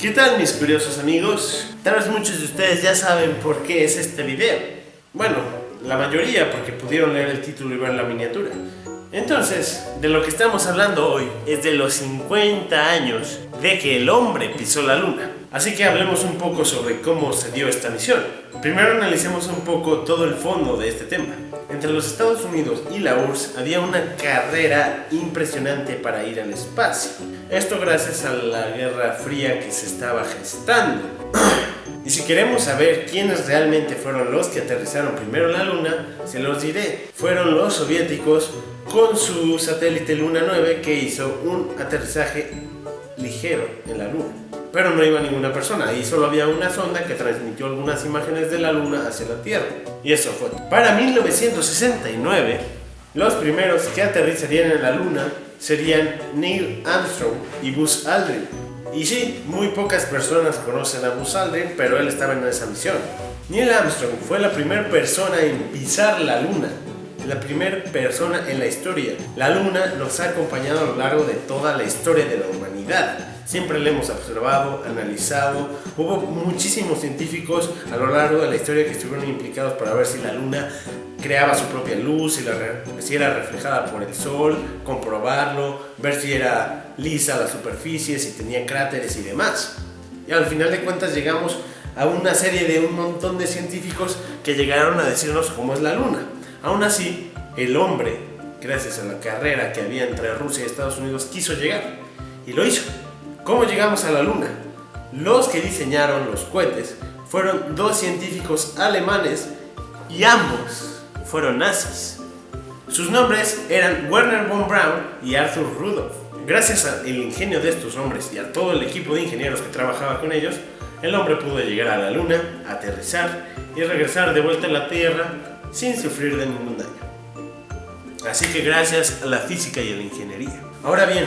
¿Qué tal mis curiosos amigos? Tal vez muchos de ustedes ya saben por qué es este video. Bueno, la mayoría porque pudieron leer el título y ver la miniatura. Entonces, de lo que estamos hablando hoy es de los 50 años de que el hombre pisó la luna. Así que hablemos un poco sobre cómo se dio esta misión. Primero analicemos un poco todo el fondo de este tema. Entre los Estados Unidos y la URSS había una carrera impresionante para ir al espacio. Esto gracias a la Guerra Fría que se estaba gestando. Y si queremos saber quiénes realmente fueron los que aterrizaron primero en la Luna, se los diré. Fueron los soviéticos con su satélite Luna 9 que hizo un aterrizaje ligero en la Luna. Pero no iba ninguna persona, ahí solo había una sonda que transmitió algunas imágenes de la Luna hacia la Tierra. Y eso fue. Para 1969, los primeros que aterrizarían en la Luna serían Neil Armstrong y Buzz Aldrin. Y sí, muy pocas personas conocen a Buzz Aldrin, pero él estaba en esa misión. Neil Armstrong fue la primera persona en pisar la Luna la primera persona en la historia. La luna nos ha acompañado a lo largo de toda la historia de la humanidad. Siempre la hemos observado, analizado. Hubo muchísimos científicos a lo largo de la historia que estuvieron implicados para ver si la luna creaba su propia luz, si, si era reflejada por el sol, comprobarlo, ver si era lisa la superficie, si tenía cráteres y demás. Y al final de cuentas llegamos a una serie de un montón de científicos que llegaron a decirnos cómo es la luna. Aún así, el hombre, gracias a la carrera que había entre Rusia y Estados Unidos, quiso llegar. Y lo hizo. ¿Cómo llegamos a la Luna? Los que diseñaron los cohetes fueron dos científicos alemanes y ambos fueron nazis. Sus nombres eran Werner von Braun y Arthur Rudolph. Gracias al ingenio de estos hombres y a todo el equipo de ingenieros que trabajaba con ellos, el hombre pudo llegar a la Luna, aterrizar y regresar de vuelta a la Tierra sin sufrir de ningún daño. Así que gracias a la física y a la ingeniería. Ahora bien,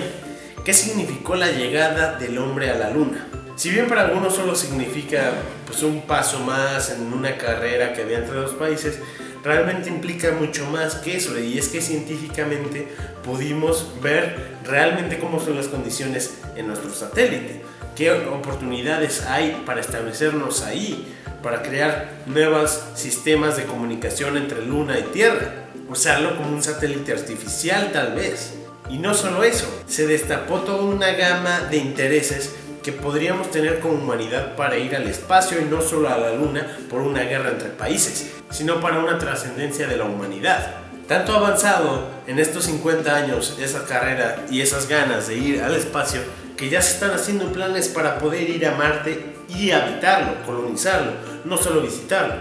¿qué significó la llegada del hombre a la luna? Si bien para algunos solo significa pues, un paso más en una carrera que había entre dos países, realmente implica mucho más que eso y es que científicamente pudimos ver realmente cómo son las condiciones en nuestro satélite, qué oportunidades hay para establecernos ahí, para crear nuevos sistemas de comunicación entre Luna y Tierra, usarlo como un satélite artificial tal vez. Y no solo eso, se destapó toda una gama de intereses que podríamos tener como humanidad para ir al espacio y no solo a la Luna por una guerra entre países, sino para una trascendencia de la humanidad. Tanto avanzado en estos 50 años esa carrera y esas ganas de ir al espacio que ya se están haciendo planes para poder ir a Marte y habitarlo, colonizarlo, no solo visitarlo.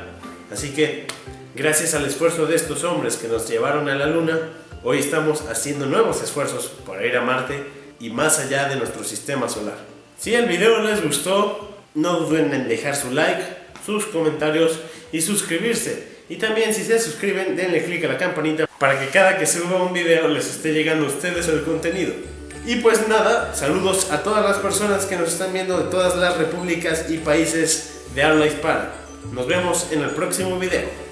Así que, gracias al esfuerzo de estos hombres que nos llevaron a la Luna, hoy estamos haciendo nuevos esfuerzos para ir a Marte y más allá de nuestro sistema solar. Si el video les gustó, no duden en dejar su like, sus comentarios y suscribirse. Y también si se suscriben, denle click a la campanita para que cada que suba un video les esté llegando a ustedes el contenido. Y pues nada, saludos a todas las personas que nos están viendo de todas las repúblicas y países de habla hispana. Nos vemos en el próximo video.